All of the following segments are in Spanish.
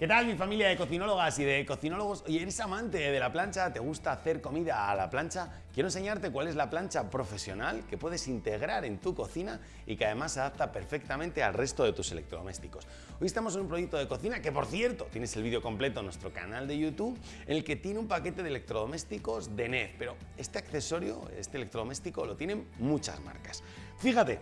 ¿Qué tal mi familia de cocinólogas y de cocinólogos? Oye, ¿eres amante de la plancha? ¿Te gusta hacer comida a la plancha? Quiero enseñarte cuál es la plancha profesional que puedes integrar en tu cocina y que además se adapta perfectamente al resto de tus electrodomésticos. Hoy estamos en un proyecto de cocina que, por cierto, tienes el vídeo completo en nuestro canal de YouTube, en el que tiene un paquete de electrodomésticos de NEF, pero este accesorio, este electrodoméstico, lo tienen muchas marcas. Fíjate,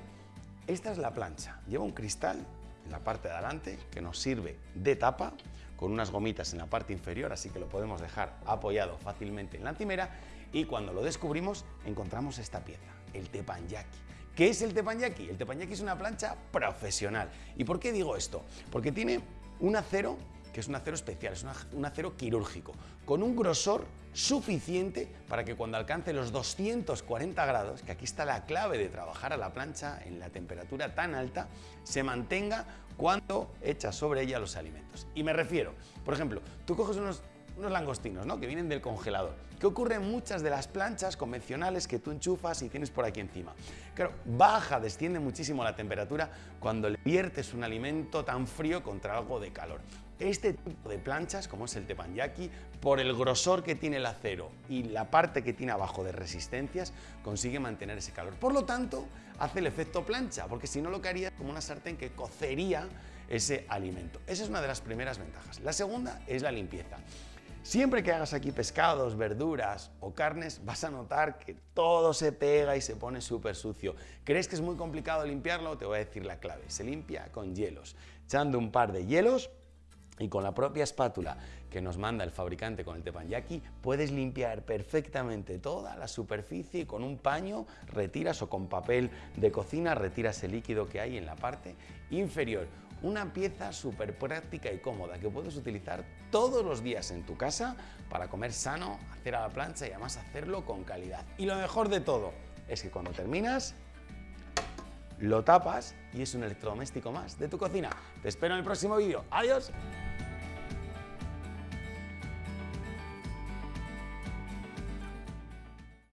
esta es la plancha, lleva un cristal en la parte de adelante que nos sirve de tapa con unas gomitas en la parte inferior, así que lo podemos dejar apoyado fácilmente en la encimera y cuando lo descubrimos encontramos esta pieza, el teppanyaki. ¿Qué es el teppanyaki? El teppanyaki es una plancha profesional. ¿Y por qué digo esto? Porque tiene un acero que es un acero especial, es un acero quirúrgico, con un grosor suficiente para que cuando alcance los 240 grados, que aquí está la clave de trabajar a la plancha en la temperatura tan alta, se mantenga cuando echas sobre ella los alimentos. Y me refiero, por ejemplo, tú coges unos unos langostinos, ¿no? Que vienen del congelador. ¿Qué ocurre en muchas de las planchas convencionales que tú enchufas y tienes por aquí encima? Claro, baja, desciende muchísimo la temperatura cuando le viertes un alimento tan frío contra algo de calor. Este tipo de planchas, como es el teppanyaki, por el grosor que tiene el acero y la parte que tiene abajo de resistencias, consigue mantener ese calor. Por lo tanto, hace el efecto plancha, porque si no lo que haría es como una sartén que cocería ese alimento. Esa es una de las primeras ventajas. La segunda es la limpieza. Siempre que hagas aquí pescados, verduras o carnes, vas a notar que todo se pega y se pone súper sucio. ¿Crees que es muy complicado limpiarlo? Te voy a decir la clave. Se limpia con hielos. Echando un par de hielos y con la propia espátula que nos manda el fabricante con el teppanyaki, puedes limpiar perfectamente toda la superficie y con un paño retiras o con papel de cocina retiras el líquido que hay en la parte inferior. Una pieza súper práctica y cómoda que puedes utilizar todos los días en tu casa para comer sano, hacer a la plancha y además hacerlo con calidad. Y lo mejor de todo es que cuando terminas lo tapas y es un electrodoméstico más de tu cocina. Te espero en el próximo vídeo. ¡Adiós!